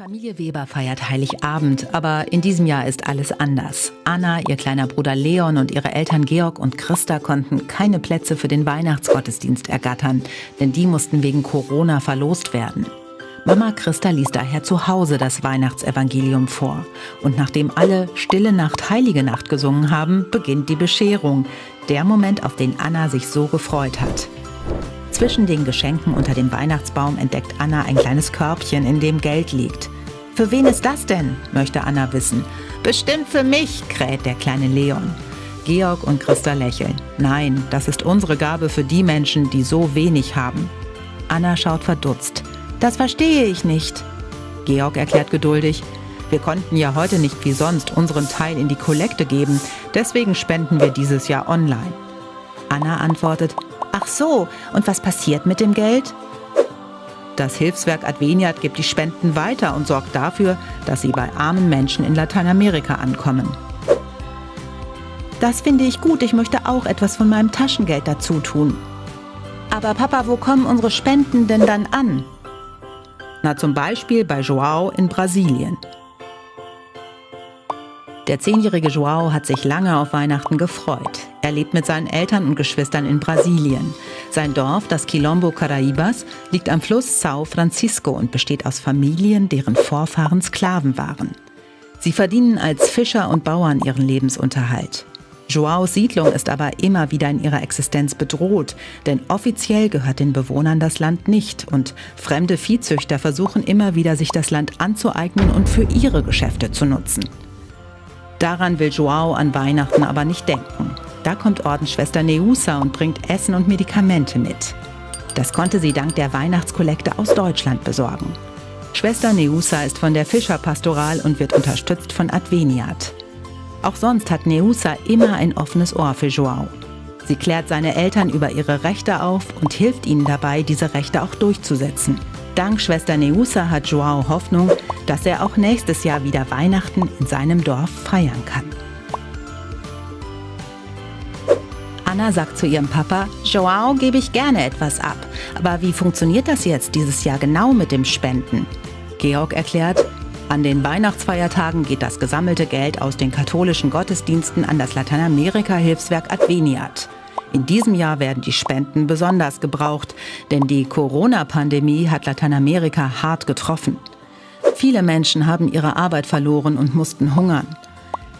Familie Weber feiert Heiligabend, aber in diesem Jahr ist alles anders. Anna, ihr kleiner Bruder Leon und ihre Eltern Georg und Christa konnten keine Plätze für den Weihnachtsgottesdienst ergattern, denn die mussten wegen Corona verlost werden. Mama Christa ließ daher zu Hause das Weihnachtsevangelium vor. Und nachdem alle Stille Nacht, Heilige Nacht gesungen haben, beginnt die Bescherung. Der Moment, auf den Anna sich so gefreut hat. Zwischen den Geschenken unter dem Weihnachtsbaum entdeckt Anna ein kleines Körbchen, in dem Geld liegt. Für wen ist das denn? möchte Anna wissen. Bestimmt für mich, kräht der kleine Leon. Georg und Christa lächeln. Nein, das ist unsere Gabe für die Menschen, die so wenig haben. Anna schaut verdutzt. Das verstehe ich nicht. Georg erklärt geduldig. Wir konnten ja heute nicht wie sonst unseren Teil in die Kollekte geben, deswegen spenden wir dieses Jahr online. Anna antwortet, Ach so, und was passiert mit dem Geld? Das Hilfswerk Adveniat gibt die Spenden weiter und sorgt dafür, dass sie bei armen Menschen in Lateinamerika ankommen. Das finde ich gut, ich möchte auch etwas von meinem Taschengeld dazu tun. Aber Papa, wo kommen unsere Spenden denn dann an? Na zum Beispiel bei Joao in Brasilien. Der zehnjährige Joao hat sich lange auf Weihnachten gefreut. Er lebt mit seinen Eltern und Geschwistern in Brasilien. Sein Dorf, das Quilombo Caraibas, liegt am Fluss São Francisco und besteht aus Familien, deren Vorfahren Sklaven waren. Sie verdienen als Fischer und Bauern ihren Lebensunterhalt. Joaos Siedlung ist aber immer wieder in ihrer Existenz bedroht, denn offiziell gehört den Bewohnern das Land nicht und fremde Viehzüchter versuchen immer wieder, sich das Land anzueignen und für ihre Geschäfte zu nutzen. Daran will Joao an Weihnachten aber nicht denken. Da kommt Ordensschwester Neusa und bringt Essen und Medikamente mit. Das konnte sie dank der Weihnachtskollekte aus Deutschland besorgen. Schwester Neusa ist von der Fischerpastoral und wird unterstützt von Adveniat. Auch sonst hat Neusa immer ein offenes Ohr für Joao. Sie klärt seine Eltern über ihre Rechte auf und hilft ihnen dabei, diese Rechte auch durchzusetzen. Dank Schwester Neusa hat Joao Hoffnung, dass er auch nächstes Jahr wieder Weihnachten in seinem Dorf feiern kann. Anna sagt zu ihrem Papa, Joao gebe ich gerne etwas ab. Aber wie funktioniert das jetzt dieses Jahr genau mit dem Spenden? Georg erklärt, an den Weihnachtsfeiertagen geht das gesammelte Geld aus den katholischen Gottesdiensten an das Lateinamerika-Hilfswerk Adveniat. In diesem Jahr werden die Spenden besonders gebraucht, denn die Corona-Pandemie hat Lateinamerika hart getroffen. Viele Menschen haben ihre Arbeit verloren und mussten hungern.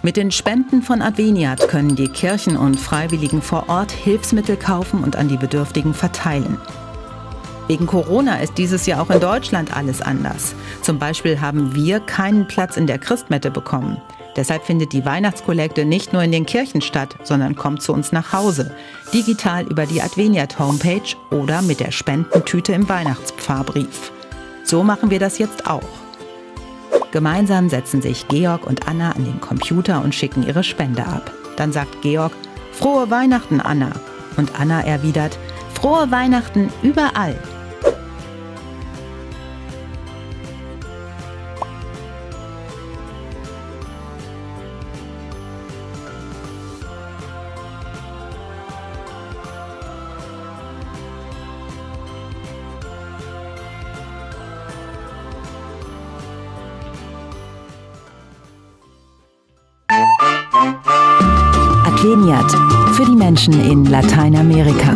Mit den Spenden von Adveniat können die Kirchen und Freiwilligen vor Ort Hilfsmittel kaufen und an die Bedürftigen verteilen. Wegen Corona ist dieses Jahr auch in Deutschland alles anders. Zum Beispiel haben wir keinen Platz in der Christmette bekommen. Deshalb findet die Weihnachtskollekte nicht nur in den Kirchen statt, sondern kommt zu uns nach Hause. Digital über die Adveniat Homepage oder mit der Spendentüte im Weihnachtspfarrbrief. So machen wir das jetzt auch. Gemeinsam setzen sich Georg und Anna an den Computer und schicken ihre Spende ab. Dann sagt Georg, Frohe Weihnachten, Anna. Und Anna erwidert, Frohe Weihnachten überall. Adveniat für die Menschen in Lateinamerika.